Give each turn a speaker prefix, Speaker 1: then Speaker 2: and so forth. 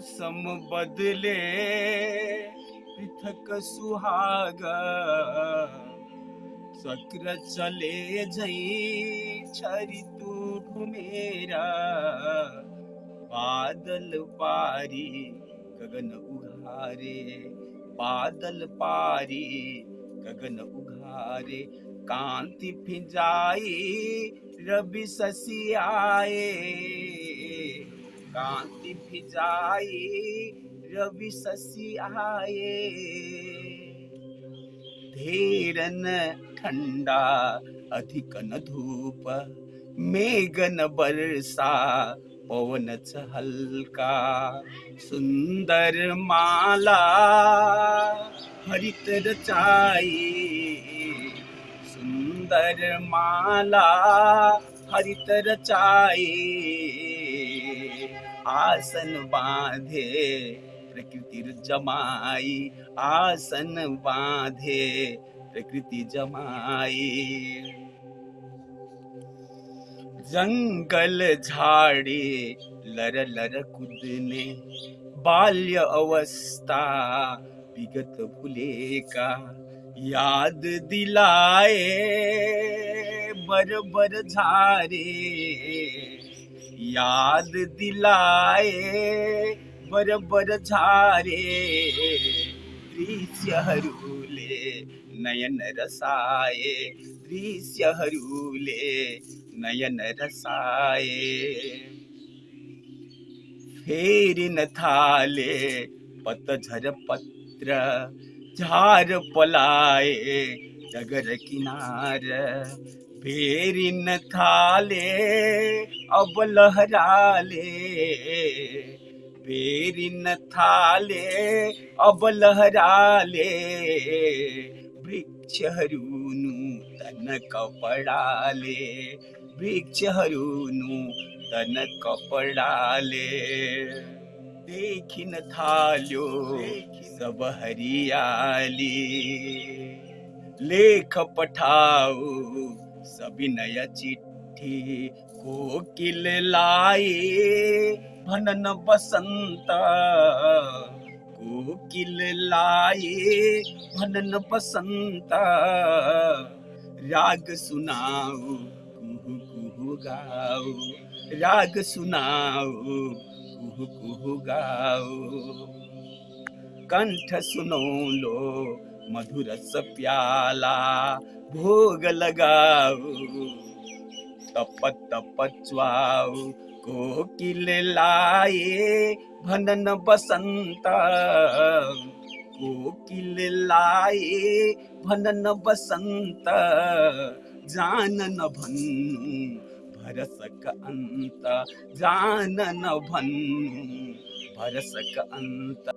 Speaker 1: मौसम बदले, पृथक सुहाग। चक्र चले जई, छरी तू घुमेरा बादल पारी, गगन उघारे। बादल पारी, गगन उघारे। कांति फिजाई, रवि शशि आए। कांति फिजाई रवि शशि आए। धीरन ठंडा, अधिक न धूप, मेघन वर्षा पवन हल्का। सुंदर माला हरित रचाई सुंदर माला हरित रचाई आसन बांधे, प्रकृति जमाई, आसन बांधे, प्रकृति जमाई। जंगल झाड़ी, लर लर कूदने, बाल्य अवस्था, विगत भूले का याद दिलाए, बर बर झारे। याद दिलाए बर झारे। दृश्यहरूले नयन रसाए दृश्यहरूले नयन रसाए। फेरिन थाले पतझर पत्र, झार पलाए डगर किनार फेरिन थाले अब लहराले। फेरिन थाले अब लहराले। वृक्षहरू नूतन कपडाले वृक्षहरू नूतन कपडाले। देखिन थाल्यो सब हरियाली। लेख पठाऊ सविनय चिट्ठी को किल लाए, भनन बसंत। को किल लाए, भनन बसंत। राग सुनाऊ कुहू कुहू गाऊ राग सुनाऊ कुहू कुहू गाऊ कंठ सुनो लो मधुर प्याला भोग लगाओ तप तप च्वाऊ कोकिल लाए भनन बसंत। कोकिल लाए भनन बसंत, जानन भन्नु भरसक अन्त जानन भन्नु भरसक अन्त